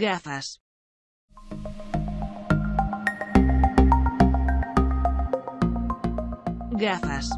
Gafas. Gafas.